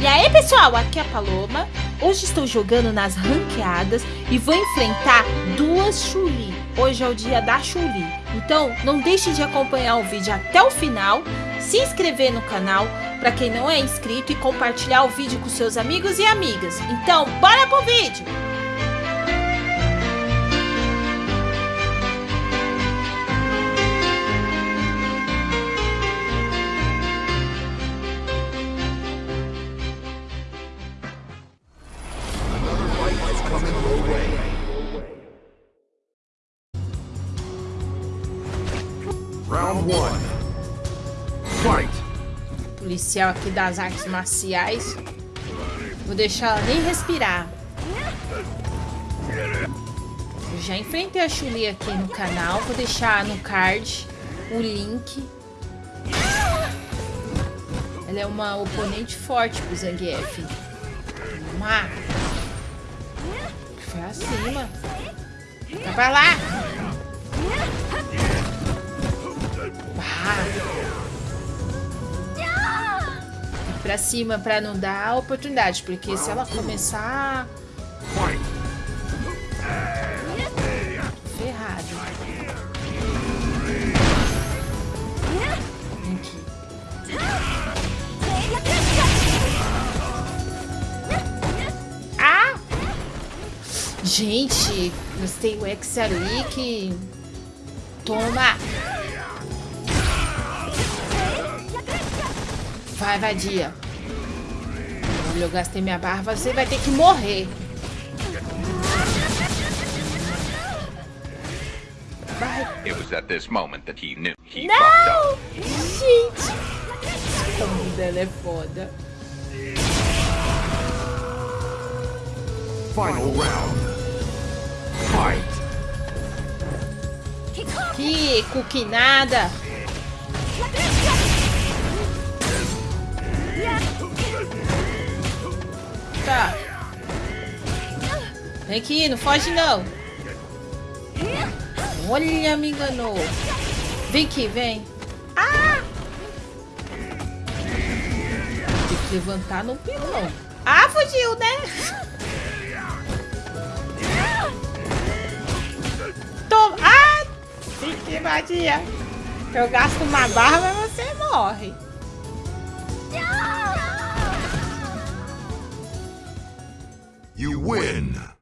E aí pessoal, aqui é a Paloma. Hoje estou jogando nas ranqueadas e vou enfrentar duas Chuli. Hoje é o dia da Chuli. Então não deixe de acompanhar o vídeo até o final, se inscrever no canal para quem não é inscrito e compartilhar o vídeo com seus amigos e amigas. Então bora pro vídeo! Policial aqui das artes marciais. Vou deixar ela nem respirar. Eu já enfrentei a Chuli aqui no canal. Vou deixar no card o link. Ela é uma oponente forte pro Zangief. Lá. Foi acima. Vai pra lá. Pra cima pra não dar oportunidade, porque se ela começar... Ferrado. Ah! Gente, gostei o que... Toma! Vai, vadia. Olha, eu gastei minha barra. Você vai ter que morrer. Vai. It was at this moment that he knew he Não! Gente! O nome dela é foda. Final round. Fight. Que cookie Vem aqui, não foge não. Olha, me enganou. Vem aqui, vem. Ah! Tem que levantar no pilão. Ah, fugiu, né? Toma. Ah! Fique vadia. Eu gasto uma barra, mas você morre. You win.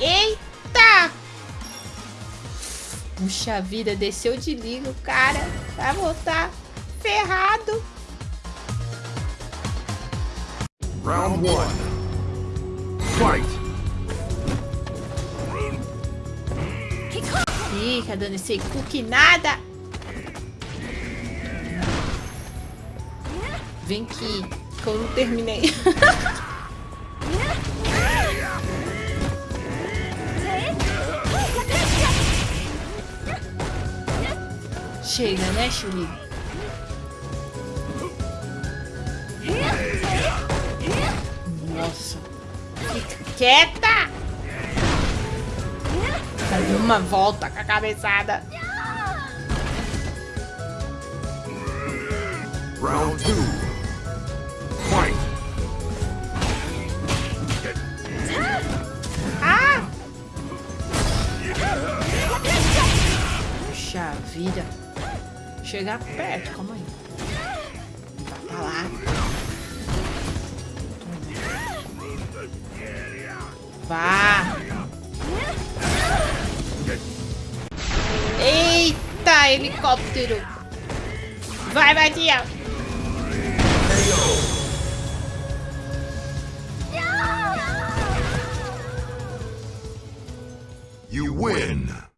Eita! Puxa vida, desceu de liga o cara. Vai voltar ferrado. Round one. Fight. Fica dando esse cookie nada. Vem aqui, que eu não terminei. Chega, né, Chuli? Nossa. Fica quieta! Dá uma volta com a cabeçada. Round two. Fight. Ah! Puxa vida. Chegar perto, calma aí. Pra lá. Vá. Eita, helicóptero. Vai, Badia. You win.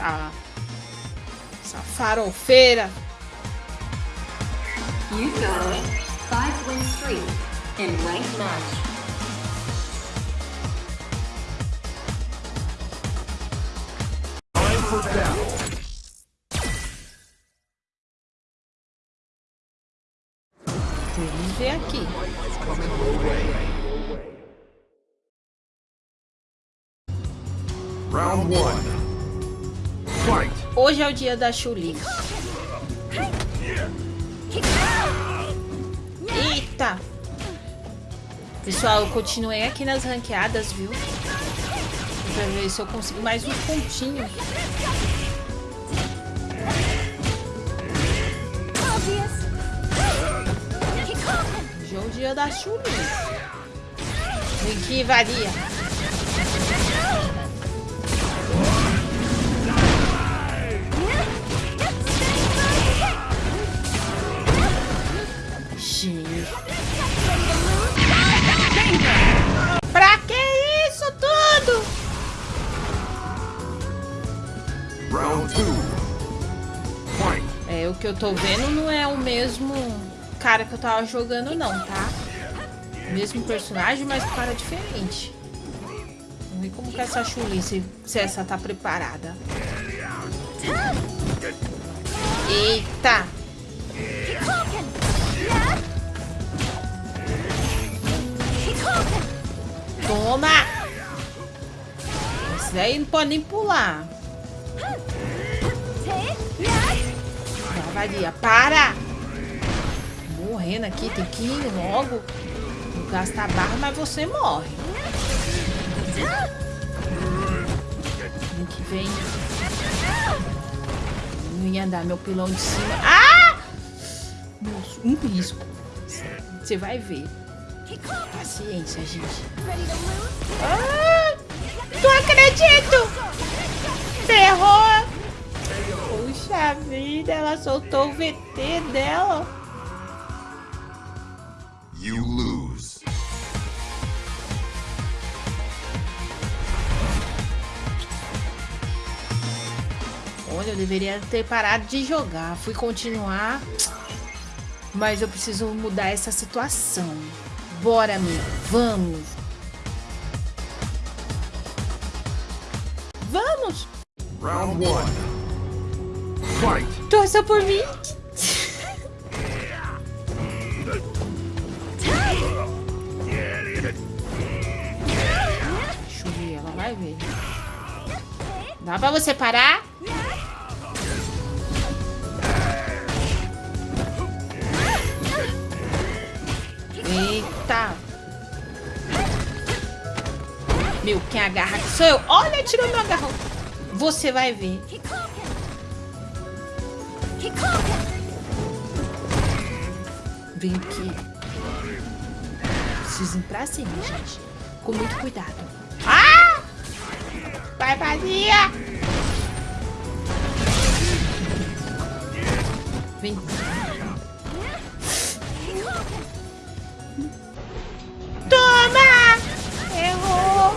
essa, essa farofeira. You go five win streak in ranked match. Vamos ver aqui. Round one Hoje é o dia da Chuli. Eita! Pessoal, eu continuei aqui nas ranqueadas, viu? Pra ver se eu consigo mais um pontinho. Hoje é o dia da Chuli. Vem aqui, varia. Que eu tô vendo não é o mesmo cara que eu tava jogando não, tá? Mesmo personagem, mas cara diferente. Vamos ver como que é essa Chuli, se, se essa tá preparada. Eita! Toma! Esse daí não pode nem pular. Para! Morrendo aqui, tem que ir logo. Não gasta barra, mas você morre. Vem que vem. Não ia dar meu pilão de cima. Ah! Nossa, um risco. Você vai ver. Paciência, gente. Ah, não acredito! Ferrou! Vida, ela soltou o VT dela. You lose. Olha, eu deveria ter parado de jogar. Fui continuar. Mas eu preciso mudar essa situação. Bora, amigo. Vamos. Vamos. Round 1. Torça por mim. Churi, ela vai ver. Dá pra você parar? Eita. Meu, quem agarra sou eu. Olha, tirou meu agarrão. Você vai ver. Vem aqui. Preciso ir pra cima, gente. Com muito cuidado. Ah! Vai, Maria! Vem. Toma! Errou!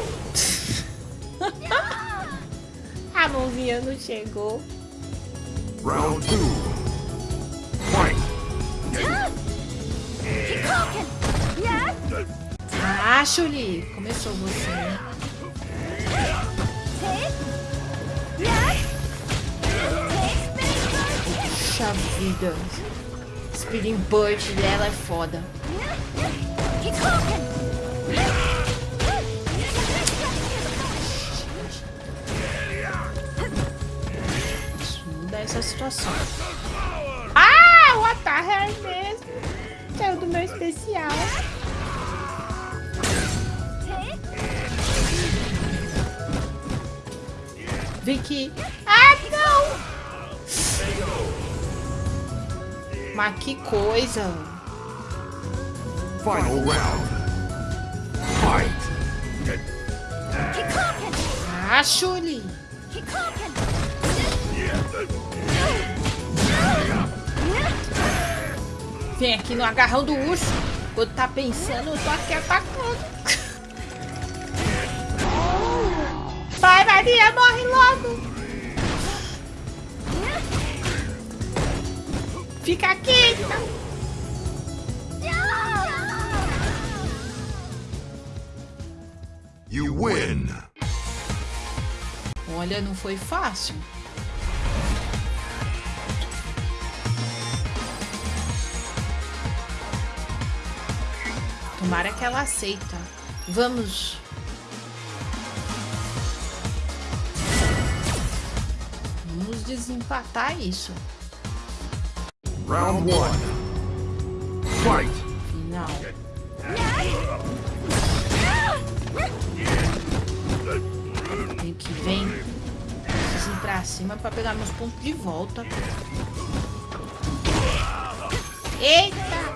A mãozinha não chegou. Round two. Ah! Começou você? Puxa vida. Speeding Bird dela é foda. Isso essa situação. Ah, o ataque é mesmo. Saiu do meu especial. Vem aqui. Ah, não! Mas que coisa. Final round. Fight. Ah, Chuli. Vem aqui no agarrão do urso. Quando tá pensando, eu tô aqui atacando. Vai, Maria, morre logo. Fica aqui. então. You win. Olha, não foi fácil. Tomara que ela aceita. Vamos. Vamos desempatar isso. Round one. Fight. Final. Vem que vem. Preciso ir pra cima pra pegar meus pontos de volta. Eita!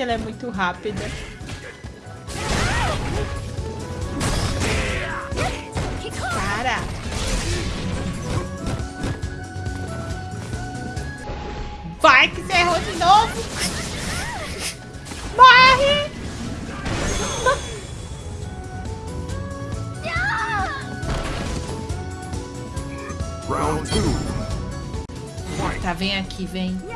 Ela é muito rápida. Cara! Vai que você errou de novo! Morre! Round two. Tá, vem aqui, vem.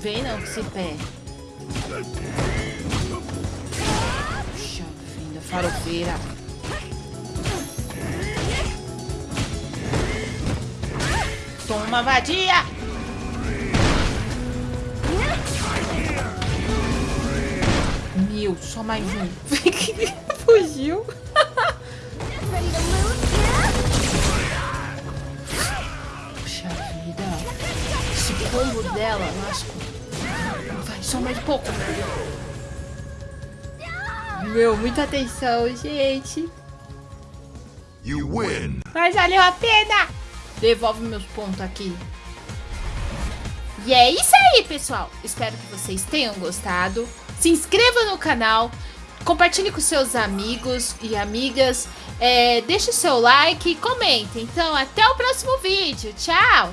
Vem não, com esse pé. Puxa vida, farofeira. Toma, vadia! Meu, só mais um. Fugiu. combo dela, lasco. Vai, só mais um pouco. Meu, muita atenção, gente. You win. Mas valeu a pena. Devolve meus pontos aqui. E é isso aí, pessoal. Espero que vocês tenham gostado. Se inscreva no canal. Compartilhe com seus amigos e amigas. É, deixe seu like e comente. Então, até o próximo vídeo. Tchau!